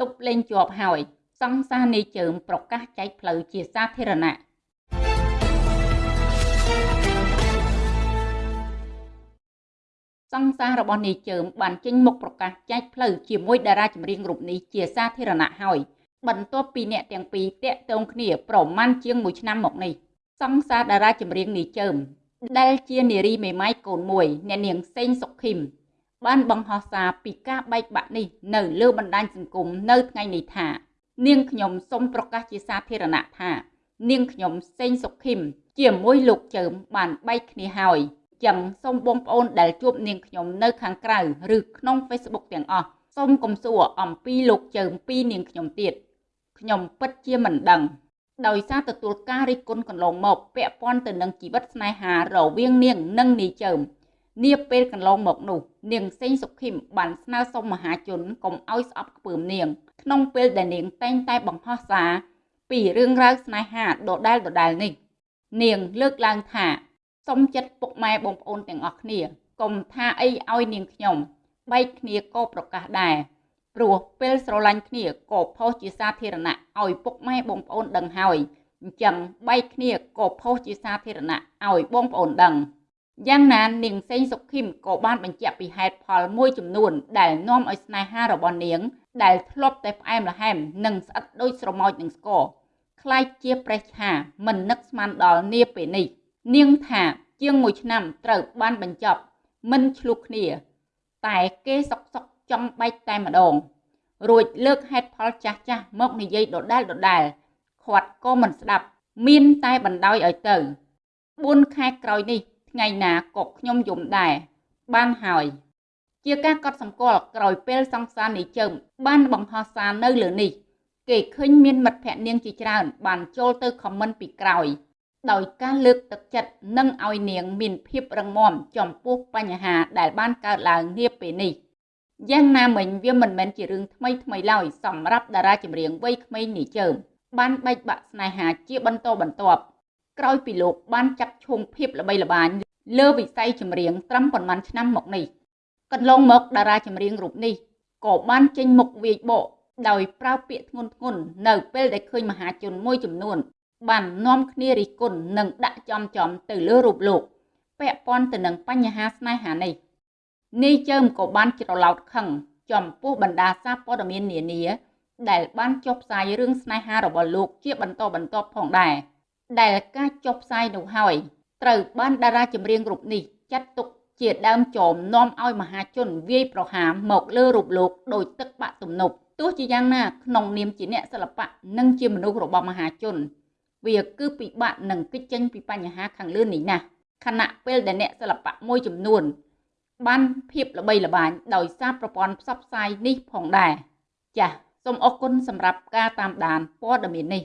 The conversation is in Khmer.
ទប់លេងជាប់ហើយសង្សារនាយជើមប្រកាសចែកផ្លូវជាសាធារណៈសង្សាររបស់នាយជើមបានចេញមុខប្រកាសចែកផ្លូវជាមួយតារាចម្រៀងរូបនេះជាសាធារណៈហើយបន្ទាប់ពីអ្នកទាំងពីរតាក់ទងគ្នាប្រមាណជាង1ឆ្នាំមកនេះសង្សារតារាចម្រៀងនាយជើមដែលជានារីមេម៉ាយកូនមួយអ្នកនាងសេងសុខឃីម បានបង្ហោះសារពីការបែកបាក់នេះនៅលើបណ្ដាញសង្គមនៅថ្ងៃនេះថា នាងខ្ញុំសូមប្រកាសជាសាធារណៈថា នាងខ្ញុំសេងសុខីមជាមួយលោកចើមបានបែកគ្នាហើយចឹងសូមបងប្អូនដែលជួបនាងខ្ញុំនៅខាងក្រៅឬក្នុង Facebook ទាំងអស់សូមកុំសួរអំពីលោកចើមពីនាងខ្ញុំទៀតខ្ញុំពិតជាមិនដឹងដោយសារទទួលការរិះគន់កន្លងមកពាក់ព័ន្ធទៅនឹងជីវិតស្នេហារវាងនាងនិងនាយចើម នាពេលកន្លងមកនោះនាងសេងសុខីមបានស្នើសុំមហាជនកុំឲ្យស្អប់ខ្ពើមនាង ក្នុងពេលដែលនាងតែងតែបង្ហោះសារពីរឿងរ៉ាវស្នេហាដដែលដដែលនេះ នាងលើកឡើងថាសុំចិត្តពុកម៉ែបងប្អូនទាំងអស់គ្នាកុំថាអីឲ្យនាងខ្ញុំបែកគ្នាក៏ប្រកាសដែរព្រោះពេលស្រឡាញ់គ្នាក៏ផុសជាសាធារណៈឲ្យពុកម៉ែបងប្អូនដឹងហើយអញ្ចឹងបែកគ្នាក៏ផុសជាសាធារណៈឲ្យបងប្អូនដឹង យ៉ាងណានាងសេងសុខីមក៏បានបញ្ជាក់ពីហេតុផលមួយចំនួន ដែលនាំឲ្យស្នេហារបស់នាង ដែលធ្លាប់តែផ្អែមល្ហែមនិងស្អិតដូចស្រមោចនឹងស្ករខ្លាយជាប្រេះឆាមិននឹកស្មានដល់នាពេលនេះ នាងថាជាងមួយឆ្នាំត្រូវបានបញ្ចប់ មិនឆ្លុះគ្នា តែគេសុកសុកចង់បែកតែម្ដង រួចលើកហេតុផលចាស់ចាស់មកនិយាយដដែលដដែលខាត់ក៏មិនស្ដាប់ មានតែបណ្ដោយឲ្យទៅ4ខែក្រោយនេះ ថ្ងៃណាក៏ខ្ញុំយំដែរបានហើយ ជាការកត់សម្គាល់ក្រោយពេលសង្សារនេះជើមបានបង្ហោះសារនៅលើនេះ គេឃើញមានមិត្តភ័ក្តិនាងជាច្រើន បានចូលទៅខមមិនពីក្រោយ ដោយការលើកទឹកចិត្តនិងឲ្យនាងមានភាពរឹងមាំចំពោះបញ្ហាដែលបានកើតឡើងនាពេលនេះយ៉ាងណាមិញវាមិនមែនជារឿងថ្មីថ្មីឡើយសម្រាប់តារាចម្រៀងវ័យក្មេងនេះជើមបានបែកបាក់ស្នេហាជាបន្តបន្ទាប់ក្រោយពីលោកបានចាប់ឈុំភាពល្បីល្បាញ លើវិស័យចម្រៀងត្រឹមប៉ុន្មានឆ្នាំមកនេះកន្លងមកតារាចម្រៀងរូបនេះក៏បានចេញមុខវាយបកដោយប្រើពាក្យធ្ងន់ធ្ងរនៅពេលដែលឃើញមហាជនមួយចំនួន បាននាំគ្នារិះគន់និងដាក់ចំចំទៅលើរូបលោកពាក់ព័ន្ធទៅនឹងបញ្ហាស្នេហានេះនេះជើមក៏បានច្រឡោតខឹងចំពោះបណ្ដាសារព័ត៌មាននានា ដែលបានចុះផ្សាយរឿងស្នេហារបស់លោកជាបន្តបន្ទាប់ផងដែរដែលការចុះផ្សាយនោះហើយ ត្រូវបានតារាចម្រៀងរូបនេះចាត់ទុកជាដើមចោមនាំឲ្យមហាជនវាយប្រហារមកលើរូបលោកដោយទឹកបាក់ទំនប់ទោះជាយ៉ាងណាក្នុងនាមជាអ្នកសិល្បៈនិងជាមនុស្សរបស់មហាជន វាគឺពិបាកនឹងគេចចេញពីបញ្ហាខាងលើនេះណាស់ខណៈពេលដែលអ្នកសិល្បៈមួយចំនួន បានភាពល្បីល្បាញដោយសារប្រព័ន្ធផ្សព្វផ្សាយនេះផងដែរចាសសូមអរគុណសម្រាប់ការតាមដានព័ត៌មាននេះ